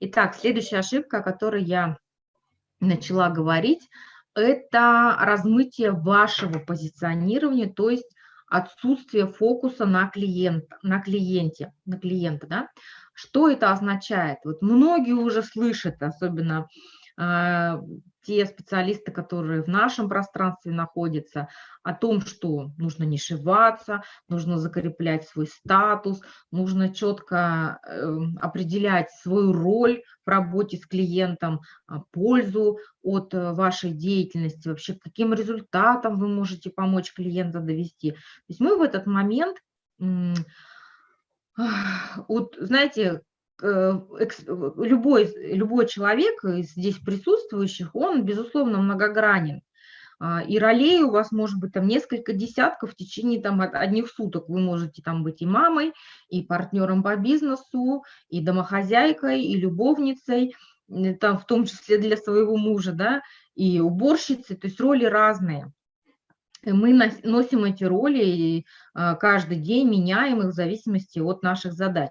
Итак, следующая ошибка, о которой я начала говорить, это размытие вашего позиционирования, то есть отсутствие фокуса на, клиент, на клиенте, на клиента, да. Что это означает? Вот многие уже слышат, особенно э, те специалисты, которые в нашем пространстве находятся, о том, что нужно не шиваться, нужно закреплять свой статус, нужно четко э, определять свою роль в работе с клиентом, а, пользу от э, вашей деятельности, вообще каким результатам вы можете помочь клиента довести. То есть мы в этот момент, вот знаете, Э, любой, любой человек из здесь присутствующих, он, безусловно, многогранен. А, и ролей у вас может быть там несколько десятков в течение там одних суток. Вы можете там быть и мамой, и партнером по бизнесу, и домохозяйкой, и любовницей, там в том числе для своего мужа, да, и уборщицей, то есть роли разные. Мы носим эти роли и а, каждый день меняем их в зависимости от наших задач.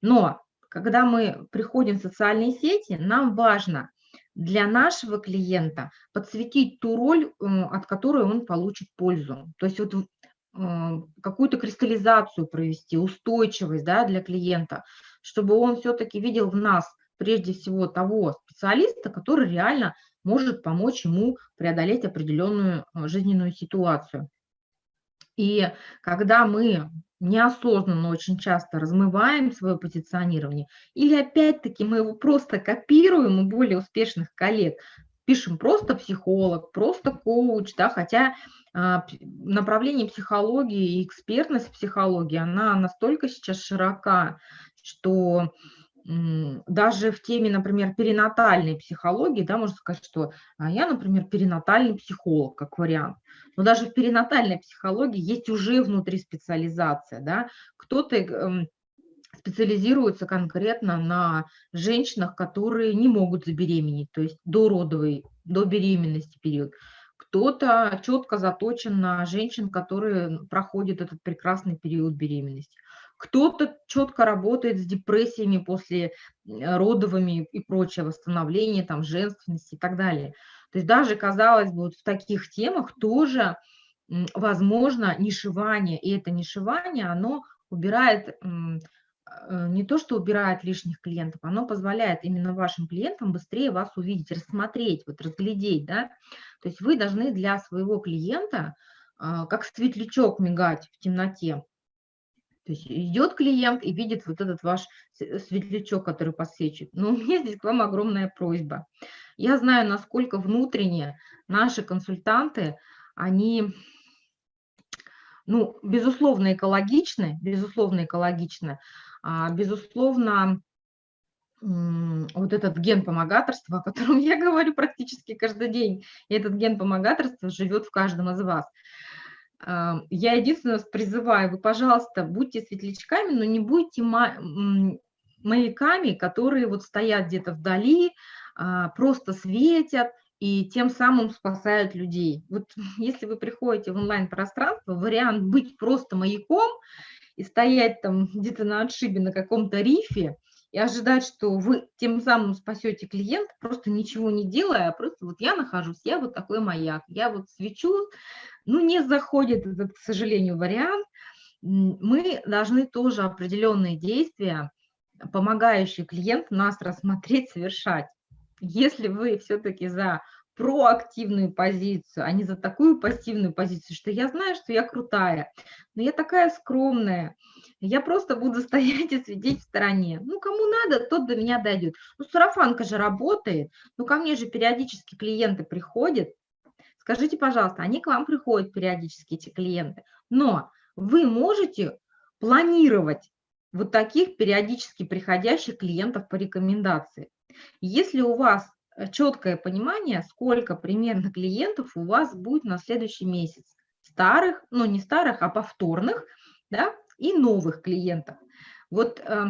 Но когда мы приходим в социальные сети, нам важно для нашего клиента подсветить ту роль, от которой он получит пользу. То есть вот какую-то кристаллизацию провести, устойчивость да, для клиента, чтобы он все-таки видел в нас прежде всего того специалиста, который реально может помочь ему преодолеть определенную э, жизненную ситуацию. И когда мы неосознанно очень часто размываем свое позиционирование, или опять-таки мы его просто копируем у более успешных коллег, пишем просто психолог, просто коуч, да, хотя а, направление психологии и экспертность психологии, она настолько сейчас широка, что даже в теме, например, перинатальной психологии, да, можно сказать, что а я, например, перинатальный психолог, как вариант. Но даже в перинатальной психологии есть уже внутри специализация, да, кто-то эм, специализируется конкретно на женщинах, которые не могут забеременеть, то есть до родовой, до беременности период. Кто-то четко заточен на женщин, которые проходят этот прекрасный период беременности кто-то четко работает с депрессиями после родовыми и прочее, восстановление там женственности и так далее. То есть даже, казалось бы, вот в таких темах тоже возможно нишевание, и это нишевание, оно убирает, э, не то что убирает лишних клиентов, оно позволяет именно вашим клиентам быстрее вас увидеть, рассмотреть, вот разглядеть, да. То есть вы должны для своего клиента а, как светлячок мигать в темноте, то есть идет клиент и видит вот этот ваш светлячок, который подсвечивает. Но у меня здесь к вам огромная просьба. Я знаю, насколько внутренне наши консультанты, они, ну, безусловно, экологичны, безусловно, экологичны, а, безусловно, вот этот ген помогаторства, о котором я говорю практически каждый день, и этот ген помогаторства живет в каждом из вас. Я единственное призываю, вы, пожалуйста, будьте светлячками, но не будьте маяками, которые вот стоят где-то вдали, а, просто светят и тем самым спасают людей. Вот если вы приходите в онлайн-пространство, вариант быть просто маяком и стоять там где-то на отшибе на каком-то рифе и ожидать, что вы тем самым спасете клиента, просто ничего не делая, а просто вот я нахожусь, я вот такой маяк, я вот свечу, ну, не заходит этот, к сожалению, вариант. Мы должны тоже определенные действия, помогающие клиенту нас рассмотреть, совершать. Если вы все-таки за проактивную позицию, а не за такую пассивную позицию, что я знаю, что я крутая, но я такая скромная, я просто буду стоять и сидеть в стороне. Ну, кому надо, тот до меня дойдет. Ну, сарафанка же работает, ну, ко мне же периодически клиенты приходят, Скажите, пожалуйста, они к вам приходят периодически, эти клиенты, но вы можете планировать вот таких периодически приходящих клиентов по рекомендации. Если у вас э, четкое понимание, сколько примерно клиентов у вас будет на следующий месяц, старых, ну не старых, а повторных, да, и новых клиентов. Вот э,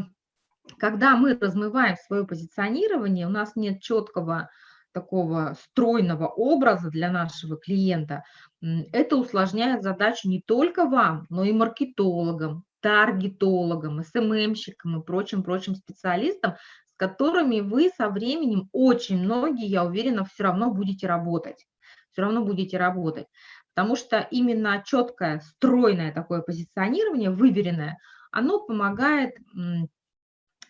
когда мы размываем свое позиционирование, у нас нет четкого такого стройного образа для нашего клиента, это усложняет задачу не только вам, но и маркетологам, таргетологам, СММщикам и прочим-прочим специалистам, с которыми вы со временем очень многие, я уверена, все равно будете работать. Все равно будете работать. Потому что именно четкое, стройное такое позиционирование, выверенное, оно помогает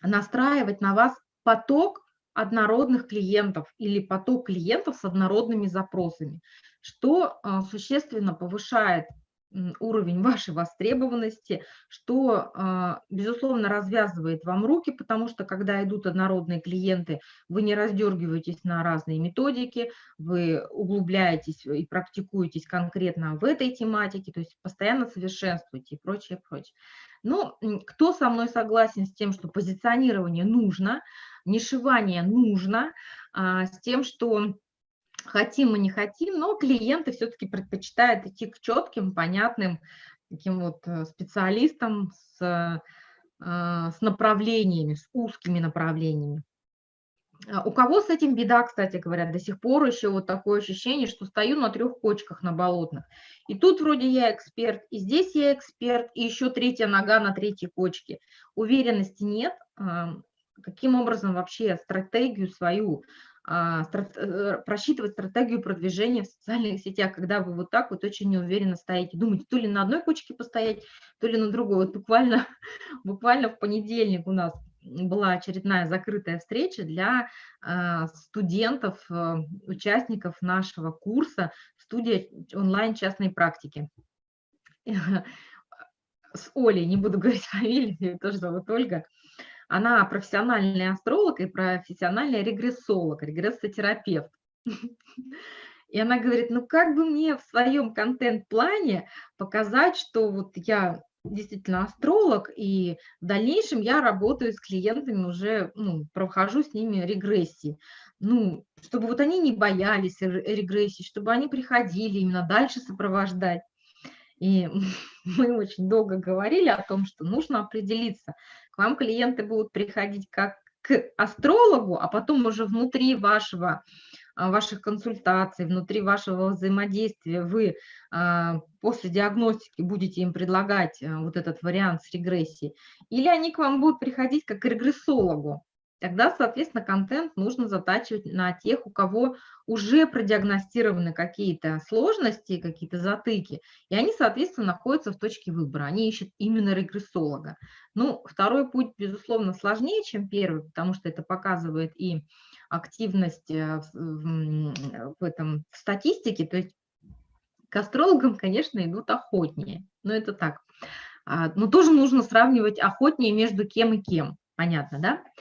настраивать на вас поток однородных клиентов или поток клиентов с однородными запросами, что а, существенно повышает уровень вашей востребованности, что, а, безусловно, развязывает вам руки, потому что, когда идут однородные клиенты, вы не раздергиваетесь на разные методики, вы углубляетесь и практикуетесь конкретно в этой тематике, то есть постоянно совершенствуете и прочее, прочее. Но кто со мной согласен с тем, что позиционирование нужно, нишевание нужно, а, с тем, что хотим мы не хотим, но клиенты все-таки предпочитают идти к четким, понятным таким вот э, специалистам с, э, с направлениями, с узкими направлениями. А у кого с этим беда, кстати говоря, до сих пор еще вот такое ощущение, что стою на трех кочках на болотных. И тут вроде я эксперт, и здесь я эксперт, и еще третья нога на третьей кочке. Уверенности нет. Каким образом вообще стратегию свою а, просчитывать стратегию продвижения в социальных сетях, когда вы вот так вот очень неуверенно стоите, думаете, то ли на одной кочке постоять, то ли на другой. Вот буквально, буквально в понедельник у нас была очередная закрытая встреча для а, студентов, э, участников нашего курса «Студия онлайн частной практики». С Олей, не буду говорить фамилию, тоже зовут Ольга, она профессиональный астролог и профессиональный регрессолог, регрессотерапевт. И она говорит, ну как бы мне в своем контент-плане показать, что вот я действительно астролог, и в дальнейшем я работаю с клиентами уже, ну, прохожу с ними регрессии. Ну, чтобы вот они не боялись регрессии, чтобы они приходили именно дальше сопровождать. И мы очень долго говорили о том, что нужно определиться. К вам клиенты будут приходить как к астрологу, а потом уже внутри вашего, а, ваших консультаций, внутри вашего взаимодействия вы а, после диагностики будете им предлагать а, вот этот вариант с регрессией, или они к вам будут приходить как к регрессологу тогда, соответственно, контент нужно затачивать на тех, у кого уже продиагностированы какие-то сложности, какие-то затыки, и они, соответственно, находятся в точке выбора, они ищут именно регрессолога. Ну, второй путь, безусловно, сложнее, чем первый, потому что это показывает и активность э, в, этом в статистике, то есть к астрологам, конечно, идут охотнее, но это так. А, но тоже нужно сравнивать охотнее между кем и кем, понятно, да?